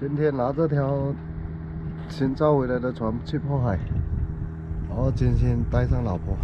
今天拿这条新造回来的船去破海，然后今天带上老婆。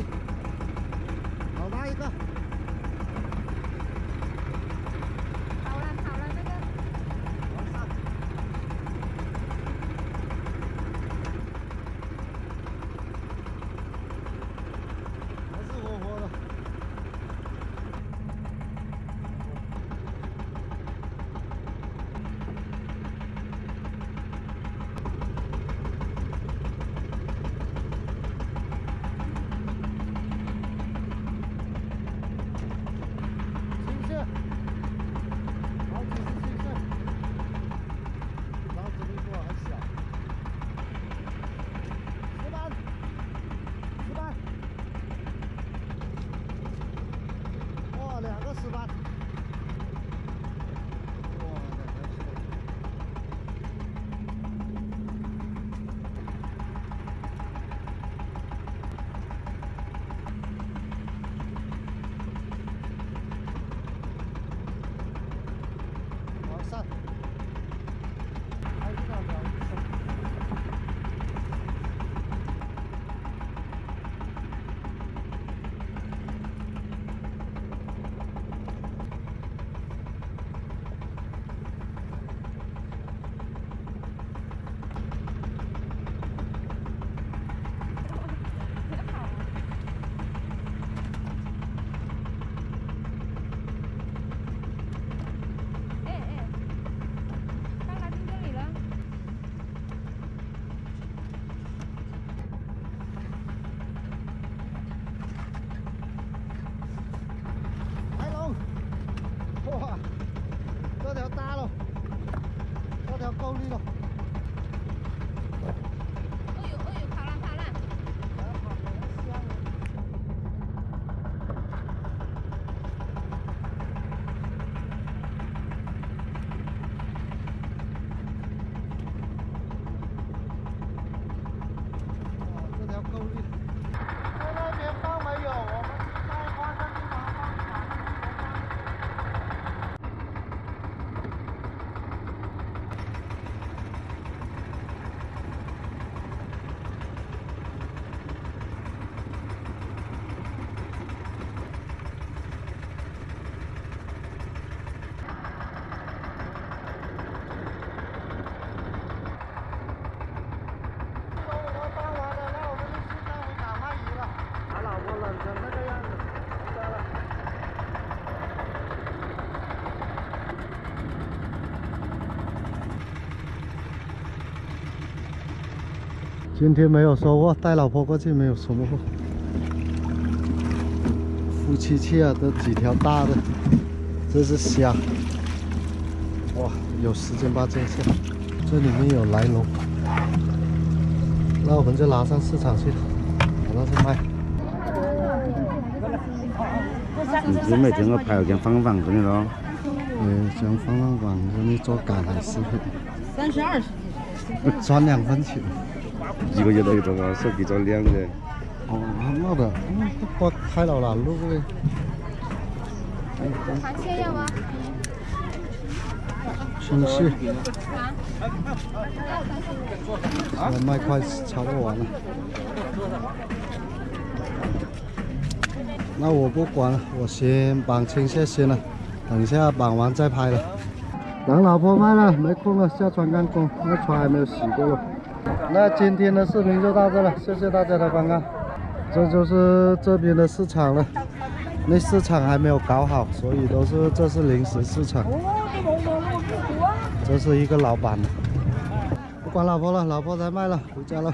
好大一个！跑了跑了那个。还是活活的。新线，好几是新线，老子力度很小。石板，石板。哇，两个石板！哇，两个石板！往上，还是那条医生。哎哎，刚来听这里了。海龙，哇，这条大了，够力了。哎呦哎呦，跑了跑了。哇，这条够力。在那边放没有？我们在花山地方放我放完了，那我们就去带回港卖鱼了。把老婆冷成那个样子，得了。今天没有收获，带老婆过去没有收获。夫妻去啊，都几条大的，这是虾。哇，有十斤八斤虾，这里面有来龙。那我们就拿上市场去，拿上去卖。你只每天我拍有件放放给你咯，嗯，想放放网给你做赶海食品，三十二 赚两分钱。一个月都有做个手机做两的，哦，那的，嗯，我开了了，路嘞。螃蟹要吗？青蟹，啊？现在卖快差不多完了。那我不管了，我先绑青蟹先了，等一下绑完再拍了。等老婆卖了，没空了，下船干工，那船还没有洗过了。那今天的视频就到这了，谢谢大家的观看。这就是这边的市场了，那市场还没有搞好，所以都是这是临时市场。这是一个老板，不管老婆了，老婆在卖了，回家了。